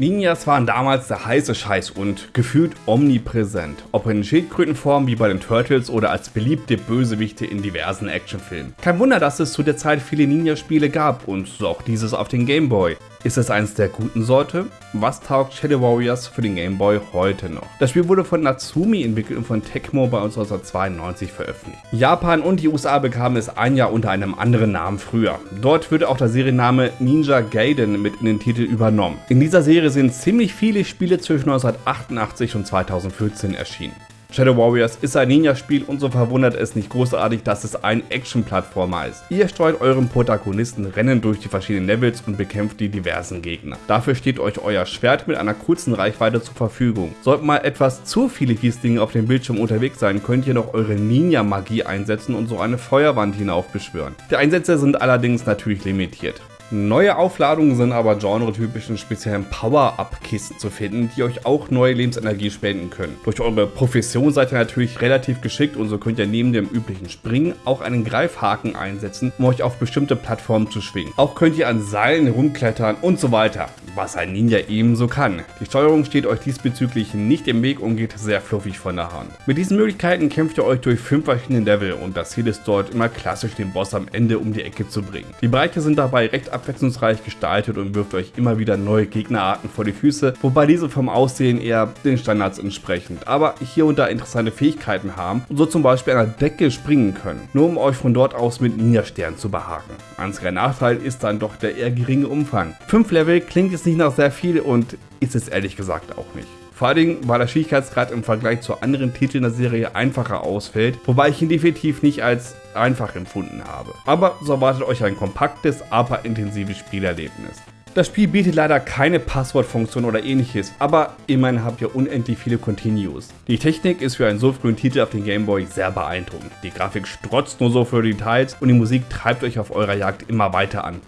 Ninjas waren damals der heiße Scheiß und gefühlt omnipräsent, ob in Schildkrötenform wie bei den Turtles oder als beliebte Bösewichte in diversen Actionfilmen. Kein Wunder, dass es zu der Zeit viele Ninja-Spiele gab und so auch dieses auf den Game Boy. Ist es eins der guten Sorte? Was taugt Shadow Warriors für den Game Boy heute noch? Das Spiel wurde von Natsumi entwickelt und von Tecmo bei uns 1992 veröffentlicht. Japan und die USA bekamen es ein Jahr unter einem anderen Namen früher. Dort wird auch der Serienname Ninja Gaiden mit in den Titel übernommen. In dieser Serie sind ziemlich viele Spiele zwischen 1988 und 2014 erschienen. Shadow Warriors ist ein Ninja-Spiel und so verwundert es nicht großartig, dass es ein Action-Plattformer ist. Ihr steuert euren Protagonisten Rennen durch die verschiedenen Levels und bekämpft die diversen Gegner. Dafür steht euch euer Schwert mit einer kurzen Reichweite zur Verfügung. Sollten mal etwas zu viele Fieslinge auf dem Bildschirm unterwegs sein, könnt ihr noch eure Ninja-Magie einsetzen und so eine Feuerwand hinaufbeschwören. Die Einsätze sind allerdings natürlich limitiert. Neue Aufladungen sind aber genre-typischen speziellen Power-Up-Kisten zu finden, die euch auch neue Lebensenergie spenden können. Durch eure Profession seid ihr natürlich relativ geschickt und so könnt ihr neben dem üblichen Springen auch einen Greifhaken einsetzen, um euch auf bestimmte Plattformen zu schwingen. Auch könnt ihr an Seilen rumklettern und so weiter, was ein Ninja ebenso kann. Die Steuerung steht euch diesbezüglich nicht im Weg und geht sehr fluffig von der Hand. Mit diesen Möglichkeiten kämpft ihr euch durch fünf verschiedene Level und das Ziel ist dort immer klassisch den Boss am Ende um die Ecke zu bringen. Die Bereiche sind dabei recht abwechslungsreich gestaltet und wirft euch immer wieder neue Gegnerarten vor die Füße, wobei diese vom Aussehen eher den Standards entsprechend, aber hier und da interessante Fähigkeiten haben und so zum Beispiel an der Decke springen können, nur um euch von dort aus mit Ninja-Sternen zu behaken. Einziger Nachteil ist dann doch der eher geringe Umfang. 5 Level klingt jetzt nicht nach sehr viel und ist es ehrlich gesagt auch nicht. Vor allen Dingen, weil der Schwierigkeitsgrad im Vergleich zu anderen Titeln der Serie einfacher ausfällt, wobei ich ihn definitiv nicht als einfach empfunden habe. Aber so erwartet euch ein kompaktes, aber intensives Spielerlebnis. Das Spiel bietet leider keine Passwortfunktion oder ähnliches, aber immerhin habt ihr unendlich viele Continues. Die Technik ist für einen so frühen Titel auf dem Gameboy sehr beeindruckend. Die Grafik strotzt nur so für Details und die Musik treibt euch auf eurer Jagd immer weiter an.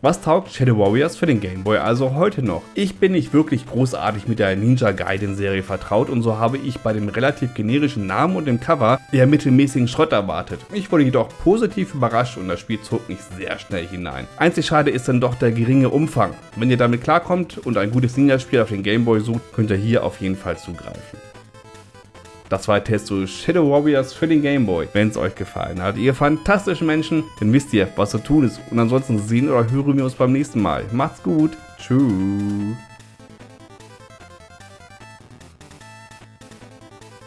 Was taugt Shadow Warriors für den Game Boy also heute noch? Ich bin nicht wirklich großartig mit der Ninja Gaiden Serie vertraut und so habe ich bei dem relativ generischen Namen und dem Cover eher mittelmäßigen Schrott erwartet. Ich wurde jedoch positiv überrascht und das Spiel zog mich sehr schnell hinein. Einzig schade ist dann doch der geringe Umfang. Wenn ihr damit klarkommt und ein gutes Ninja-Spiel auf den Game Boy sucht, könnt ihr hier auf jeden Fall zugreifen. Das war der Test zu Shadow Warriors für den Game Boy. Wenn es euch gefallen hat, ihr fantastischen Menschen, dann wisst ihr, was zu tun ist. Und ansonsten sehen oder hören wir uns beim nächsten Mal. Macht's gut. Tschüss.